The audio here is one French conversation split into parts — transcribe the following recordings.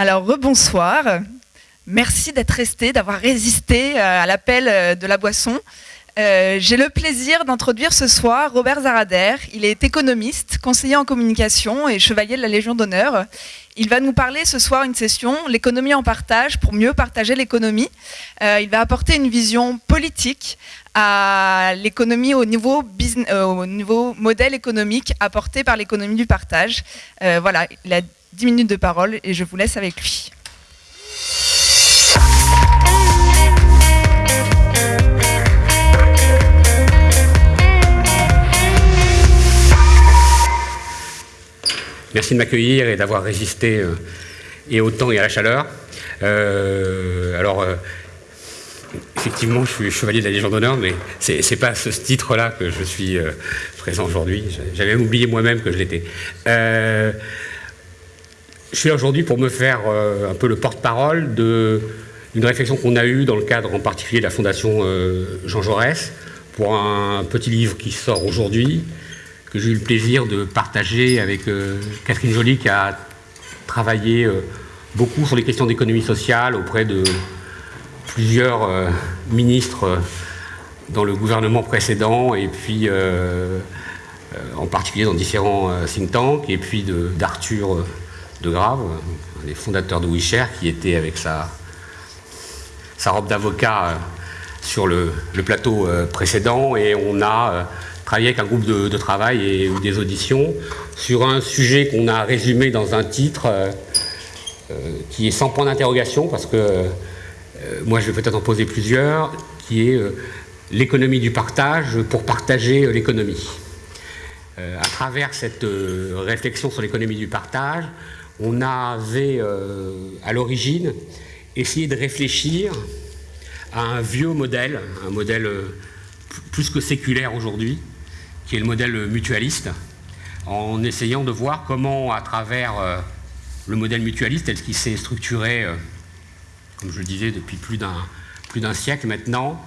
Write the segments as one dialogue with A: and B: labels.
A: Alors, rebonsoir. Merci d'être resté, d'avoir résisté euh, à l'appel euh, de la boisson. Euh, J'ai le plaisir d'introduire ce soir Robert Zarader. Il est économiste, conseiller en communication et chevalier de la Légion d'honneur. Il va nous parler ce soir une session, l'économie en partage, pour mieux partager l'économie. Il va apporter une vision politique à l'économie au, niveau modèle économique apporté par l'économie du partage. Voilà, 10 minutes de parole et je vous laisse avec lui.
B: Merci de m'accueillir et d'avoir résisté euh, et au temps et à la chaleur. Euh, alors, euh, effectivement, je suis chevalier de la Légion d'honneur, mais c'est c'est pas ce titre-là que je suis présent aujourd'hui. J'avais oublié moi-même que je l'étais. Je suis là aujourd'hui pour me faire euh, un peu le porte-parole d'une réflexion qu'on a eue dans le cadre en particulier de la Fondation euh, Jean Jaurès pour un petit livre qui sort aujourd'hui, que j'ai eu le plaisir de partager avec euh, Catherine Joly qui a travaillé beaucoup sur les questions d'économie sociale auprès de plusieurs ministres dans le gouvernement précédent et puis en particulier dans différents think tanks et puis d'Arthur de Grave, un des fondateurs de WeShare qui était avec sa, sa robe d'avocat euh, sur le, plateau euh, précédent et on a euh, travaillé avec un groupe de, travail et des auditions sur un sujet qu'on a résumé dans un titre qui est sans point d'interrogation parce que moi je vais peut-être en poser plusieurs, qui est l'économie du partage pour partager l'économie. À travers cette réflexion sur l'économie du partage, on avait euh, à l'origine essayé de réfléchir à un vieux modèle, un modèle euh, plus que séculaire aujourd'hui, qui est le modèle mutualiste, en essayant de voir comment, à travers euh, le modèle mutualiste tel qu'il s'est structuré, comme je le disais, depuis plus d'un siècle maintenant,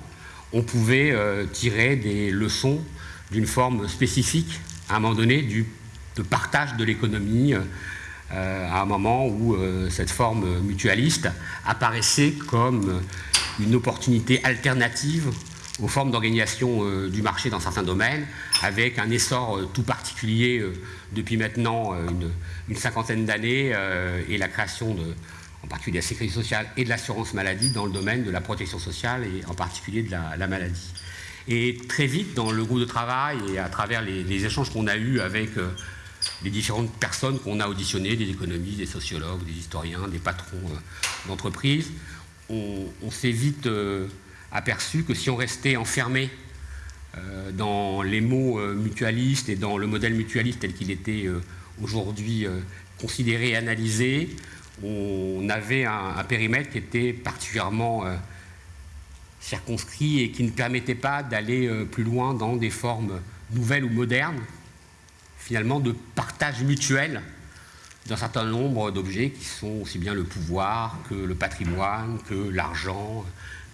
B: on pouvait tirer des leçons d'une forme spécifique, à un moment donné, du, de partage de l'économie, à un moment où euh, cette forme mutualiste apparaissait comme une opportunité alternative aux formes d'organisation euh, du marché dans certains domaines, avec un essor euh, tout particulier euh, depuis maintenant euh, une, cinquantaine d'années euh, et la création en particulier de la sécurité sociale et de l'assurance maladie dans le domaine de la protection sociale et en particulier de la, la maladie. Et très vite, dans le groupe de travail et à travers les, échanges qu'on a eus avec euh, les différentes personnes qu'on a auditionnées, des économistes, des sociologues, des historiens, des patrons euh, d'entreprises, on, s'est vite euh, aperçu que si on restait enfermé euh, dans les mots mutualistes et dans le modèle mutualiste tel qu'il était aujourd'hui considéré et analysé, on avait un, périmètre qui était particulièrement circonscrit et qui ne permettait pas d'aller plus loin dans des formes nouvelles ou modernes, finalement de partage mutuel d'un certain nombre d'objets qui sont aussi bien le pouvoir que le patrimoine, que l'argent,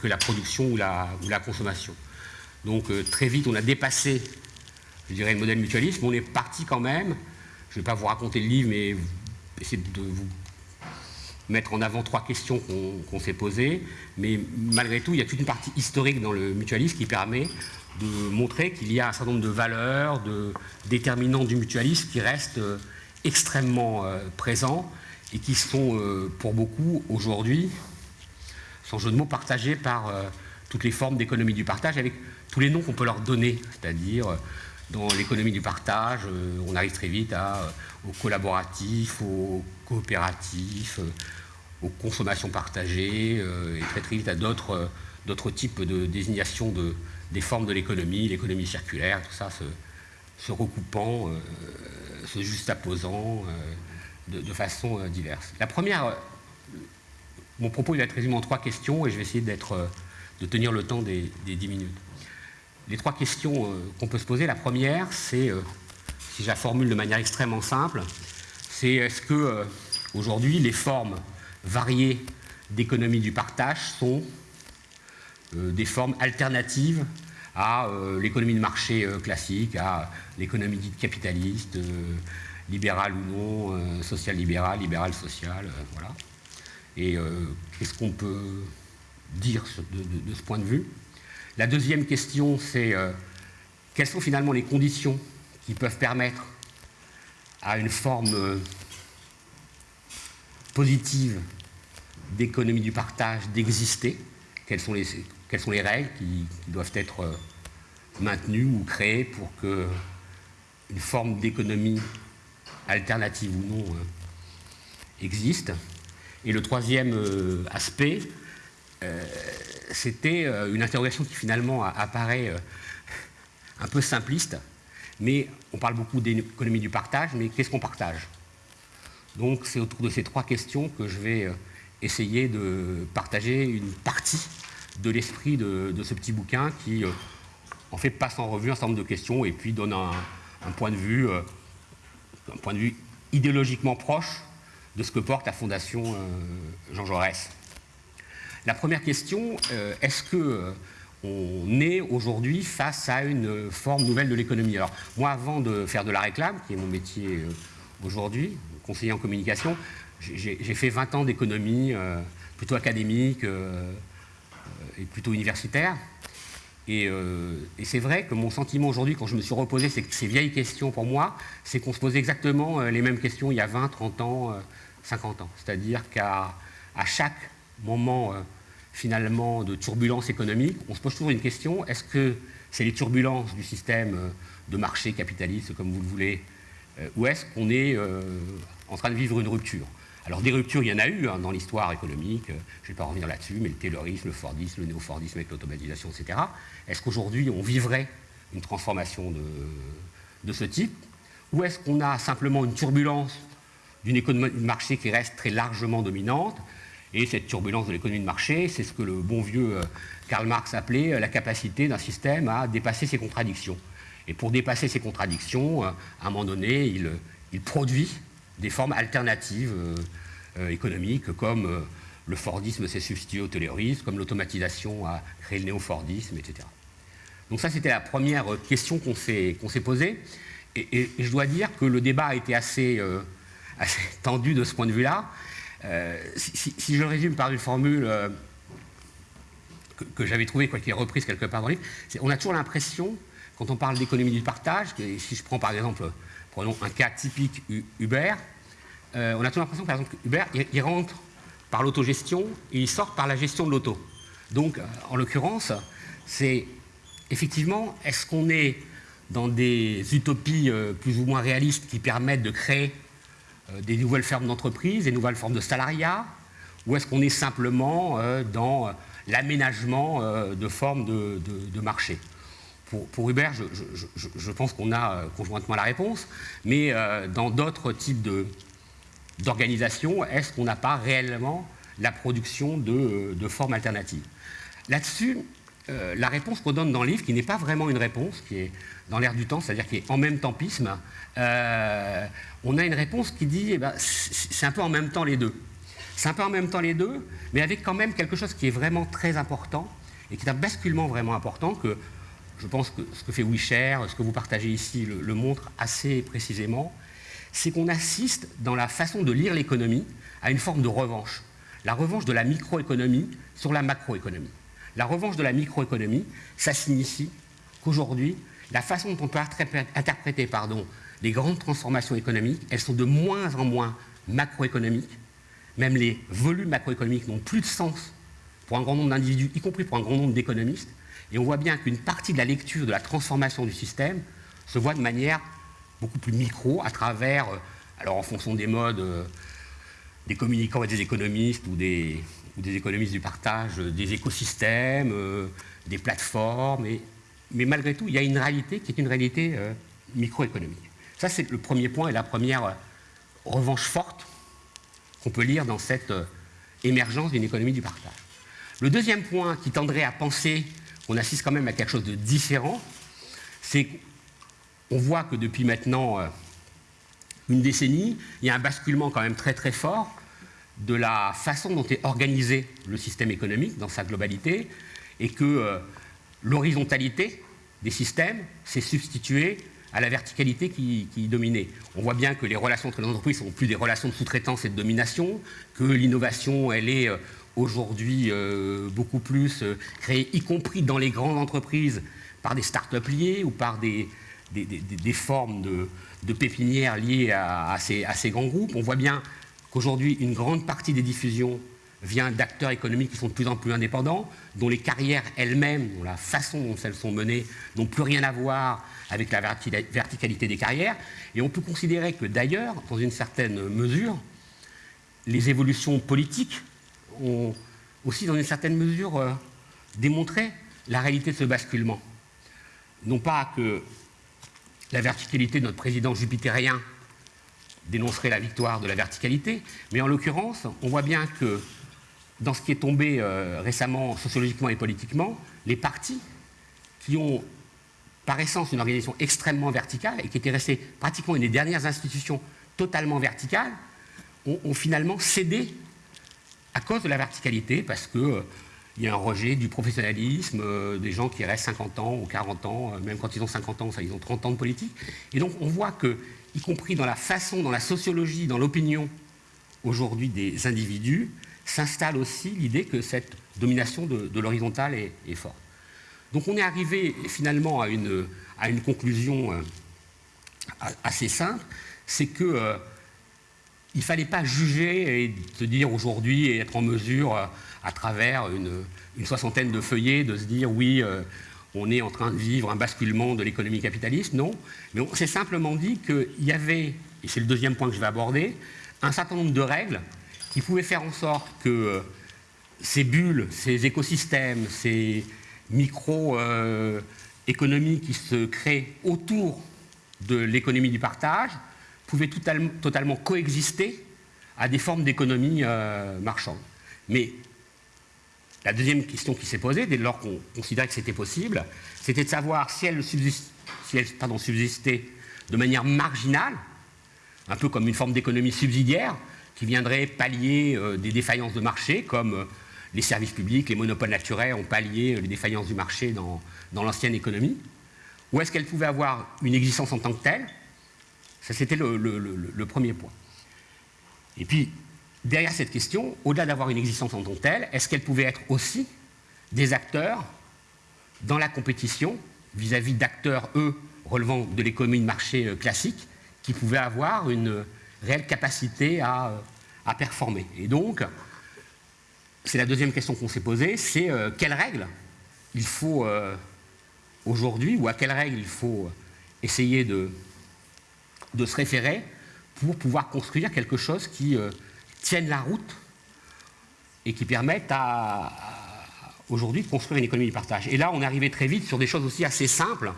B: que la production ou la, consommation. Donc euh, très vite, on a dépassé, je dirais, le modèle mutualiste, mais on est parti quand même, je ne vais pas vous raconter le livre, mais essayer de vous mettre en avant trois questions qu'on s'est posées, mais malgré tout, il y a toute une partie historique dans le mutualisme qui permet de montrer qu'il y a un certain nombre de valeurs, de déterminants du mutualisme qui restent euh, extrêmement euh, présents et qui sont euh, pour beaucoup aujourd'hui, sans jeu de mots, partagés par toutes les formes d'économie du partage avec tous les noms qu'on peut leur donner, c'est-à-dire dans l'économie du partage, euh, on arrive très vite à, euh, au collaboratif, au coopératif, euh, aux consommations partagées, et très très vite à d'autres types de désignation de, des formes de l'économie, l'économie circulaire, tout ça se, recoupant, se juxtaposant de, façon diverse. La première, mon propos va être résumé en trois questions et je vais essayer d'être, de tenir le temps des, 10 minutes. Les trois questions euh, qu'on peut se poser, la première, c'est, euh, si je la formule de manière extrêmement simple, c'est est-ce que euh, aujourd'hui les formes variées d'économie du partage sont des formes alternatives à l'économie de marché classique, à l'économie dite capitaliste, libérale ou non, euh, social-libérale, libérale-sociale, euh, voilà. et qu'est-ce qu'on peut dire de, ce point de vue? La deuxième question, c'est quelles sont finalement les conditions qui peuvent permettre à une forme positive d'économie du partage d'exister? Quelles sont, les, quelles sont les règles qui, doivent être euh, maintenues ou créées pour que une forme d'économie alternative ou non euh, existe? Et le troisième euh, aspect, c'était une interrogation qui finalement apparaît un peu simpliste, mais on parle beaucoup d'économie du partage, mais qu'est-ce qu'on partage? Donc c'est autour de ces trois questions que je vais essayer de partager une partie de l'esprit de, ce petit bouquin qui, euh, en fait, passe en revue un certain nombre de questions et puis donne un, point de vue, euh, idéologiquement proche de ce que porte la Fondation euh, Jean Jaurès. La première question, est-ce que on est aujourd'hui face à une forme nouvelle de l'économie? Alors, moi, avant de faire de la réclame, qui est mon métier aujourd'hui, conseiller en communication, j'ai fait 20 ans d'économie, plutôt académique, et plutôt universitaire. Euh, et, c'est vrai que mon sentiment aujourd'hui, quand je me suis reposé ces vieilles questions pour moi, c'est qu'on se posait exactement euh, les mêmes questions il y a 20, 30 ans, 50 euh, ans. C'est-à-dire qu'à chaque moment finalement de turbulence économique, on se pose toujours une question, est-ce que c'est les turbulences du système de marché capitaliste, comme vous le voulez, ou est-ce qu'on est en train de vivre une rupture? Alors des ruptures, il y en a eu hein, dans l'histoire économique, euh, je ne vais pas revenir là-dessus, mais le taylorisme, le fordisme, le néo-fordisme avec l'automatisation, etc. Est-ce qu'aujourd'hui on vivrait une transformation de, ce type? Ou est-ce qu'on a simplement une turbulence d'une économie marché qui reste très largement dominante et cette turbulence de l'économie de marché, c'est ce que le bon vieux euh, Karl Marx appelait euh, la capacité d'un système à dépasser ses contradictions. Et pour dépasser ces contradictions, à un moment donné, il produit des formes alternatives euh, euh, économiques, comme euh, le Fordisme s'est substitué au taylorisme, comme l'automatisation a créé le néo-Fordisme, etc. Donc ça, c'était la première question qu'on s'est posée. Et, je dois dire que le débat a été assez tendu de ce point de vue-là. Si, je le résume par une formule que, j'avais trouvée, quoi, qui est reprise quelque part dans le livre, on a toujours l'impression, quand on parle d'économie du partage, si je prends par exemple prenons un cas typique Uber, euh, on a toujours l'impression que par exemple Uber, il, rentre par l'autogestion et il sort par la gestion de l'auto. Donc, euh, en l'occurrence, c'est effectivement, est-ce qu'on est dans des utopies euh, plus ou moins réalistes qui permettent de créer des nouvelles formes d'entreprise, des nouvelles formes de salariat, ou est-ce qu'on est simplement dans l'aménagement de formes de marché? Pour, Hubert, je, pense qu'on a euh, conjointement la réponse, mais euh, dans d'autres types d'organisations, est-ce qu'on n'a pas réellement la production de, euh, formes alternatives? Là-dessus, la réponse qu'on donne dans le livre, qui n'est pas vraiment une réponse, qui est dans l'air du temps, c'est-à-dire qui est en même tempisme, on a une réponse qui dit, eh ben, c'est un peu en même temps les deux. C'est un peu en même temps les deux, mais avec quand même quelque chose qui est vraiment très important, et qui est un basculement vraiment important, que je pense que ce que fait Wisher, ce que vous partagez ici, le, montre assez précisément, c'est qu'on assiste dans la façon de lire l'économie à une forme de revanche. La revanche de la microéconomie sur la macroéconomie. La revanche de la microéconomie, ça signifie qu'aujourd'hui, la façon dont on peut interpréter les grandes transformations économiques, elles sont de moins en moins macroéconomiques. Même les volumes macroéconomiques n'ont plus de sens pour un grand nombre d'individus, y compris pour un grand nombre d'économistes. Et on voit bien qu'une partie de la lecture de la transformation du système se voit de manière beaucoup plus micro à travers, euh, alors en fonction des modes, euh, des communicants et des économistes ou des, des économistes du partage, euh, des écosystèmes, des plateformes. mais malgré tout, il y a une réalité qui est une réalité microéconomique. Ça, c'est le premier point et la première revanche forte qu'on peut lire dans cette émergence d'une économie du partage. Le deuxième point qui tendrait à penser on assiste quand même à quelque chose de différent, c'est qu'on voit que depuis maintenant euh, une décennie, il y a un basculement quand même très très fort de la façon dont est organisé le système économique dans sa globalité, et que euh, l'horizontalité des systèmes s'est substituée à la verticalité qui, dominait. On voit bien que les relations entre les entreprises sont plus des relations de sous-traitance et de domination, que l'innovation, elle est euh, aujourd'hui euh, beaucoup plus créée, y compris dans les grandes entreprises, par des start-up liées ou par des, des, formes de, pépinières liées à, ces, à, ces, grands groupes. On voit bien qu'aujourd'hui, une grande partie des diffusions vient d'acteurs économiques qui sont de plus en plus indépendants, dont les carrières elles-mêmes, dont la façon dont elles sont menées, n'ont plus rien à voir avec la verticalité des carrières. Et on peut considérer que d'ailleurs, dans une certaine mesure, les évolutions politiques ont aussi, dans une certaine mesure, euh, démontré la réalité de ce basculement. Non pas que la verticalité de notre président jupitérien dénoncerait la victoire de la verticalité, mais en l'occurrence, on voit bien que dans ce qui est tombé euh, récemment sociologiquement et politiquement, les partis qui ont par essence une organisation extrêmement verticale et qui étaient restés pratiquement une des dernières institutions totalement verticales, ont, finalement cédé à cause de la verticalité, parce qu'il euh, y a un rejet du professionnalisme, euh, des gens qui restent 50 ans ou 40 ans, même quand ils ont 50 ans, ils ont 30 ans de politique. Et donc on voit que, y compris dans la façon, dans la sociologie, dans l'opinion aujourd'hui des individus, s'installe aussi l'idée que cette domination de, l'horizontale est, forte. Donc on est arrivé finalement à une, à une conclusion euh, assez simple, c'est que euh, il ne fallait pas juger et se dire aujourd'hui et être en mesure, euh, à travers une, soixantaine de feuillets, de se dire oui, on est en train de vivre un basculement de l'économie capitaliste. Non, mais on s'est simplement dit qu'il y avait, et c'est le deuxième point que je vais aborder, un certain nombre de règles qui pouvaient faire en sorte que euh, ces bulles, ces écosystèmes, ces micro-économies qui se créent autour de l'économie du partage pouvaient totalement coexister à des formes d'économie euh, marchande. Mais la deuxième question qui s'est posée, dès lors qu'on considérait que c'était possible, c'était de savoir si elle, subsiste, pardon, subsistait de manière marginale, un peu comme une forme d'économie subsidiaire, qui viendrait pallier euh, des défaillances de marché, comme euh, les services publics, les monopoles naturels ont pallié euh, les défaillances du marché dans, l'ancienne économie Ou est-ce qu'elle pouvait avoir une existence en tant que telle? Ça, c'était le, premier point. Et puis, derrière cette question, au-delà d'avoir une existence en tant que telle, est-ce qu'elle pouvait être aussi des acteurs dans la compétition vis-à-vis d'acteurs, eux, relevant de l'économie de marché classique, qui pouvaient avoir une réelle capacité à, performer? Et donc, c'est la deuxième question qu'on s'est posée, c'est euh, quelles règles il faut euh, aujourd'hui, ou à quelles règles il faut essayer de, se référer pour pouvoir construire quelque chose qui euh, tienne la route et qui permette à, aujourd'hui de construire une économie du partage. Et là, on arrivé très vite sur des choses aussi assez simples,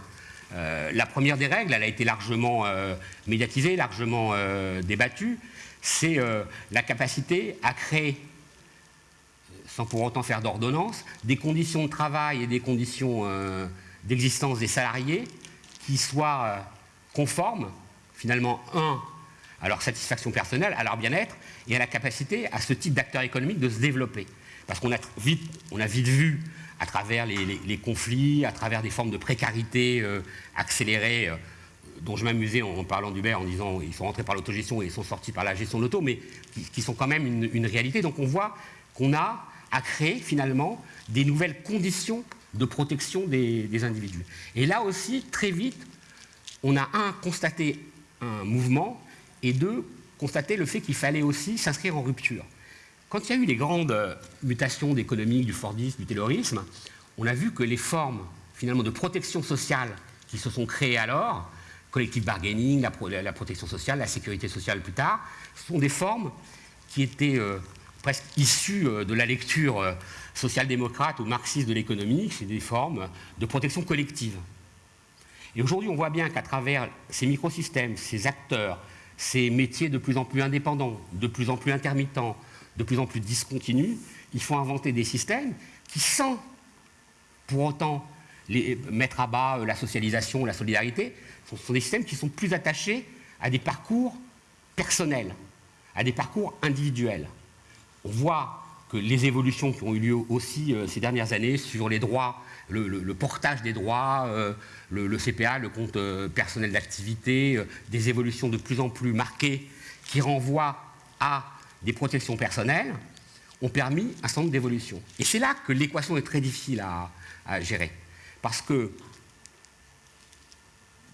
B: euh, la première des règles, elle a été largement euh, médiatisée, largement euh, débattue, c'est la capacité à créer, sans pour autant faire d'ordonnance, des conditions de travail et des conditions d'existence des salariés qui soient conformes, finalement, un, à leur satisfaction personnelle, à leur bien-être, et à la capacité à ce type d'acteurs économiques de se développer. Parce qu'on a vite, on a vite vu à travers les, conflits, à travers des formes de précarité euh, accélérées, euh, dont je m'amusais en, parlant d'Uber en disant ils sont rentrés par l'autogestion et ils sont sortis par la gestion de l'auto, mais qui, sont quand même une, réalité. Donc on voit qu'on a à créer finalement des nouvelles conditions de protection des, des, individus. Et là aussi, très vite, on a un, constaté un mouvement, et deux, constaté le fait qu'il fallait aussi s'inscrire en rupture. Quand il y a eu les grandes euh, mutations économiques du Fordisme, du terrorisme, on a vu que les formes finalement de protection sociale qui se sont créées alors, collective bargaining, la, protection sociale, la sécurité sociale plus tard, sont des formes qui étaient euh, presque issues euh, de la lecture social-démocrate ou marxiste de l'économie, c'est des formes de protection collective. Et aujourd'hui, on voit bien qu'à travers ces microsystèmes, ces acteurs, ces métiers de plus en plus indépendants, de plus en plus intermittents, de plus en plus discontinue, il faut inventer des systèmes qui, sans pour autant mettre à bas euh, la socialisation, la solidarité, sont, des systèmes qui sont plus attachés à des parcours personnels, à des parcours individuels. On voit que les évolutions qui ont eu lieu aussi ces dernières années sur les droits, le, portage des droits, le, CPA, le compte personnel d'activité, des évolutions de plus en plus marquées qui renvoient à des protections personnelles, ont permis un certain nombre d'évolutions. Et c'est là que l'équation est très difficile à gérer. Parce que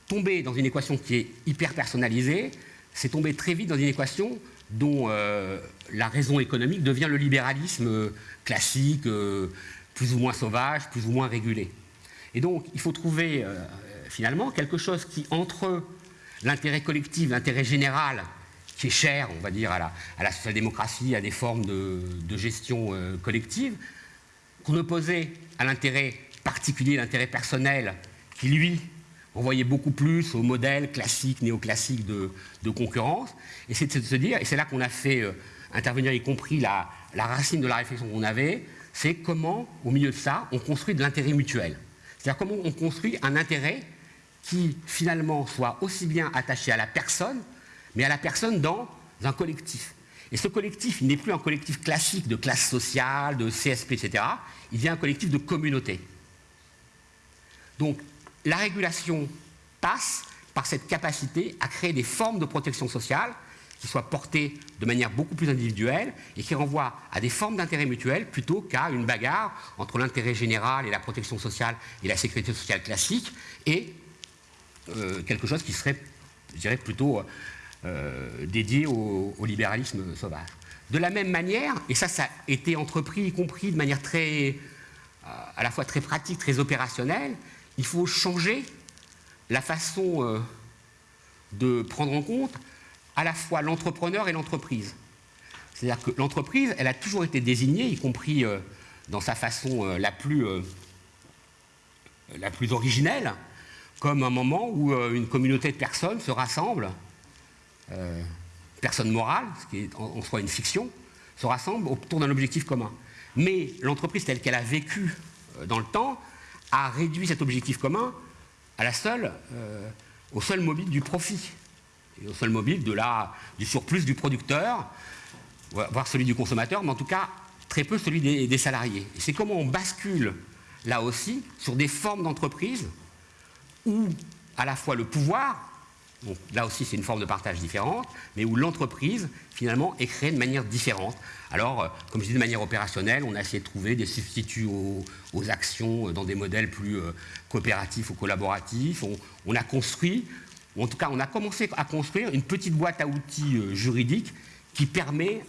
B: tomber dans une équation qui est hyper personnalisée, c'est tomber très vite dans une équation dont euh, la raison économique devient le libéralisme euh, classique, euh, plus ou moins sauvage, plus ou moins régulé. Et donc, il faut trouver finalement quelque chose qui, entre l'intérêt collectif, l'intérêt général, qui est cher, on va dire, à la, social-démocratie, à des formes de, gestion collective, qu'on opposait à l'intérêt particulier, l'intérêt personnel, qui lui on voyait beaucoup plus au modèle classique, néoclassique de, de concurrence. Et c'est de se dire, et c'est là qu'on a fait euh, intervenir, y compris la, racine de la réflexion qu'on avait, c'est comment, au milieu de ça, on construit de l'intérêt mutuel. C'est-à-dire comment on construit un intérêt qui, finalement, soit aussi bien attaché à la personne, mais à la personne dans un collectif. Et ce collectif, il n'est plus un collectif classique de classe sociale, de CSP, etc. Il devient un collectif de communauté. Donc, la régulation passe par cette capacité à créer des formes de protection sociale qui soient portées de manière beaucoup plus individuelle et qui renvoient à des formes d'intérêt mutuel plutôt qu'à une bagarre entre l'intérêt général et la protection sociale et la sécurité sociale classique et euh, quelque chose qui serait, je dirais, plutôt euh, dédié au, libéralisme sauvage. De la même manière, et ça, ça a été entrepris, y compris de manière très, euh, à la fois très pratique, très opérationnelle, il faut changer la façon euh, de prendre en compte à la fois l'entrepreneur et l'entreprise. C'est-à-dire que l'entreprise, elle a toujours été désignée, y compris euh, dans sa façon euh, la, plus, la plus originelle, comme un moment où une communauté de personnes se rassemble, personnes morales, ce qui est en, soi une fiction, se rassemble autour d'un objectif commun. Mais l'entreprise telle qu'elle a vécu dans le temps, a réduit cet objectif commun à la seule, euh, au seul mobile du profit, et au seul mobile de la, du surplus du producteur, voire celui du consommateur, mais en tout cas très peu celui des, salariés. C'est comment on bascule là aussi sur des formes d'entreprise où à la fois le pouvoir là aussi, c'est une forme de partage différente, mais où l'entreprise, finalement, est créée de manière différente. Alors, euh, comme je dis, de manière opérationnelle, on a essayé de trouver des substituts aux, actions dans des modèles plus euh, coopératifs ou collaboratifs. On, a construit, en tout cas, on a commencé à construire une petite boîte à outils juridique qui permet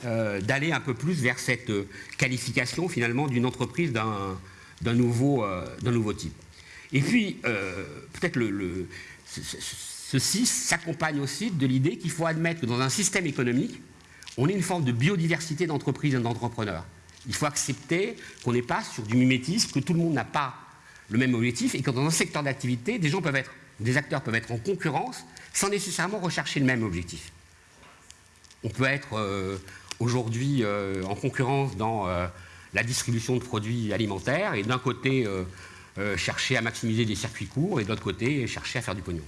B: d'aller un peu plus vers cette qualification, finalement, d'une entreprise d'un nouveau, type. Et puis, peut-être Ceci s'accompagne aussi de l'idée qu'il faut admettre que dans un système économique, on ait une forme de biodiversité d'entreprises et d'entrepreneurs. Il faut accepter qu'on n'est pas sur du mimétisme, que tout le monde n'a pas le même objectif et que dans un secteur d'activité, des gens peuvent être, des acteurs peuvent être en concurrence sans nécessairement rechercher le même objectif. On peut être euh, aujourd'hui euh, en concurrence dans euh, la distribution de produits alimentaires et d'un côté chercher à maximiser des circuits courts et de l'autre côté chercher à faire du pognon.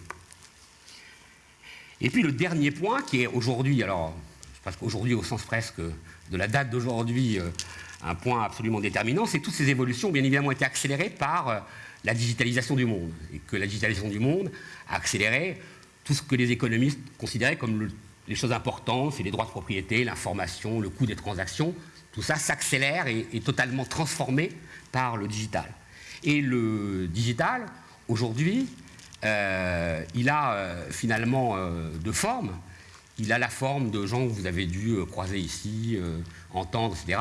B: Et puis le dernier point, qui est aujourd'hui, alors, parce qu'aujourd'hui au sens presque de la date d'aujourd'hui, un point absolument déterminant, c'est que toutes ces évolutions ont bien évidemment été accélérées par la digitalisation du monde. Et que la digitalisation du monde a accéléré tout ce que les économistes considéraient comme les choses importantes, c'est les droits de propriété, l'information, le coût des transactions. Tout ça s'accélère et est totalement transformé par le digital. Et le digital, aujourd'hui, euh, il a euh, finalement euh, deux formes. Il a la forme de gens que vous avez dû croiser ici, entendre, etc.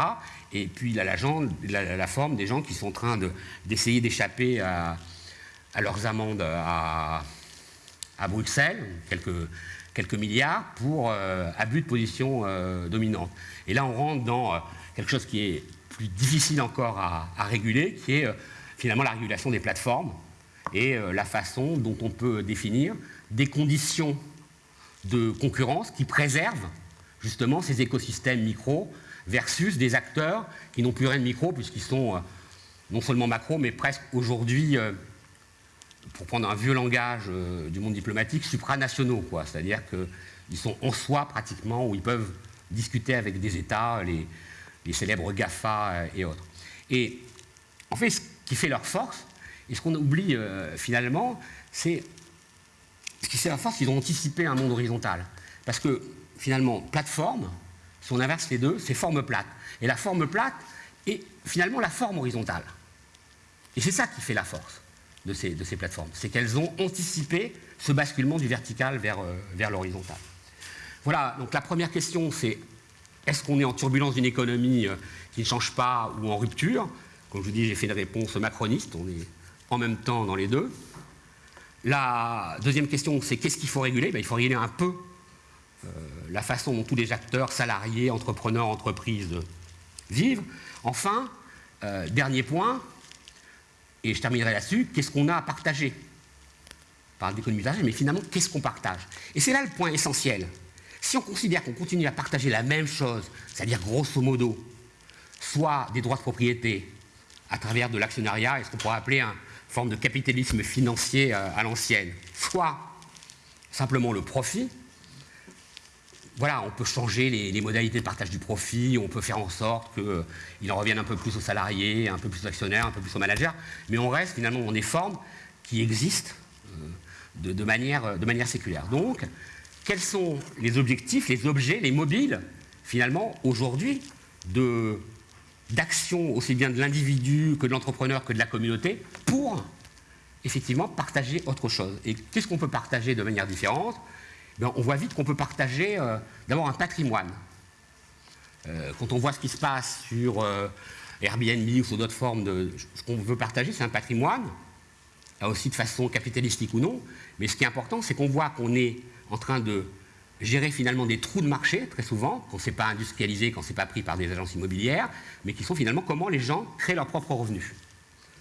B: Et puis il a la, forme des gens qui sont en train d'essayer d'échapper à, leurs amendes à, Bruxelles, quelques, milliards, pour abus de position dominante. Et là, on rentre dans quelque chose qui est plus difficile encore à réguler, qui est finalement la régulation des plateformes et euh, la façon dont on peut définir des conditions de concurrence qui préservent justement ces écosystèmes micro versus des acteurs qui n'ont plus rien de micro puisqu'ils sont euh, non seulement macro mais presque aujourd'hui, euh, pour prendre un vieux langage du monde diplomatique, supranationaux. C'est-à-dire qu'ils sont en soi pratiquement où ils peuvent discuter avec des États, les, les célèbres GAFA et autres. Et en fait, ce qui fait leur force, et ce qu'on oublie finalement, c'est ce qui fait leur force, ils ont anticipé un monde horizontal. Parce que finalement, plateforme, si on inverse les deux, c'est forme plate. Et la forme plate est finalement la forme horizontale. Et c'est ça qui fait la force de ces, de ces plateformes. C'est qu'elles ont anticipé ce basculement du vertical vers, euh, vers l'horizontal. Voilà, donc la première question, c'est est-ce qu'on est en turbulence d'une économie euh, qui ne change pas ou en rupture? Comme je vous dis, j'ai fait une réponse macroniste, on est en même temps dans les deux. La deuxième question, c'est qu'est-ce qu'il faut réguler? Ben, Il faut réguler un peu euh, la façon dont tous les acteurs, salariés, entrepreneurs, entreprises vivent. Enfin, euh, dernier point, et je terminerai là-dessus, qu'est-ce qu'on a à partager? Par d'économie mais finalement, qu'est-ce qu'on partage? Et c'est là le point essentiel. Si on considère qu'on continue à partager la même chose, c'est-à-dire grosso modo, soit des droits de propriété à travers de l'actionnariat, et ce qu'on pourrait appeler une forme de capitalisme financier euh, à l'ancienne, soit simplement le profit, voilà, on peut changer les, modalités de partage du profit, on peut faire en sorte qu'il euh, en revienne un peu plus aux salariés, un peu plus aux actionnaires, un peu plus aux managers, mais on reste finalement dans des formes qui existent euh, de, manière, de manière séculaire. Donc, quels sont les objectifs, les objets, les mobiles, finalement, aujourd'hui, d'action aussi bien de l'individu que de l'entrepreneur que de la communauté pour effectivement partager autre chose. Et qu'est-ce qu'on peut partager de manière différente? Ben, on voit vite qu'on peut partager euh, d'abord un patrimoine. Euh, quand on voit ce qui se passe sur euh, Airbnb ou sur d'autres formes de. Ce qu'on veut partager, c'est un patrimoine, là aussi de façon capitalistique ou non, mais ce qui est important, c'est qu'on voit qu'on est en train de gérer finalement des trous de marché, très souvent, qu'on ne pas industrialisé, qu'on ne s'est pas pris par des agences immobilières, mais qui sont finalement comment les gens créent leurs propres revenus.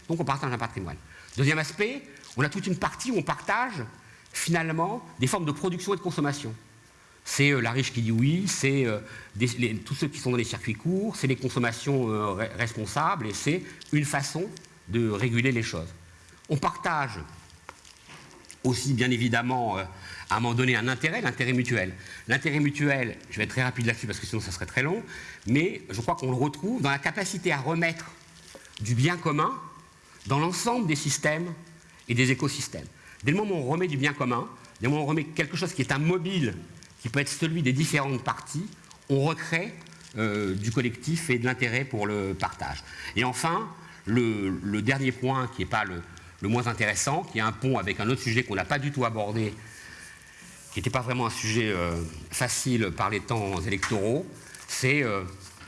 B: Donc on partage un patrimoine. Deuxième aspect, on a toute une partie où on partage finalement des formes de production et de consommation. C'est euh, la riche qui dit oui, c'est euh, tous ceux qui sont dans les circuits courts, c'est les consommations euh, responsables et c'est une façon de réguler les choses. On partage aussi bien évidemment à un moment donné un intérêt, l'intérêt mutuel. L'intérêt mutuel, je vais être très rapide là-dessus parce que sinon ça serait très long, mais je crois qu'on le retrouve dans la capacité à remettre du bien commun dans l'ensemble des systèmes et des écosystèmes. Dès le moment où on remet du bien commun, dès le moment où on remet quelque chose qui est un mobile, qui peut être celui des différentes parties, on recrée euh, du collectif et de l'intérêt pour le partage. Et enfin, le, dernier point qui n'est pas le, moins intéressant, qui est un pont avec un autre sujet qu'on n'a pas du tout abordé, qui n'était pas vraiment un sujet euh, facile par les temps électoraux, c'est euh,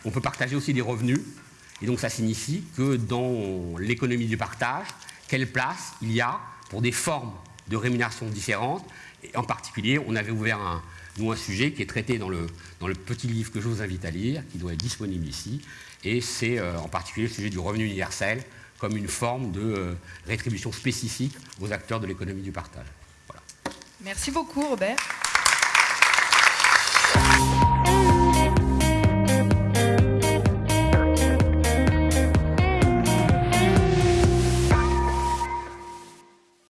B: on peut partager aussi des revenus. Et donc ça signifie que dans l'économie du partage, quelle place il y a pour des formes de rémunération différentes? Et en particulier, on avait ouvert un, sujet qui est traité dans le, petit livre que je vous invite à lire, qui doit être disponible ici, et c'est euh, en particulier le sujet du revenu universel comme une forme de rétribution spécifique aux acteurs de l'économie du partage.
A: Merci beaucoup Robert.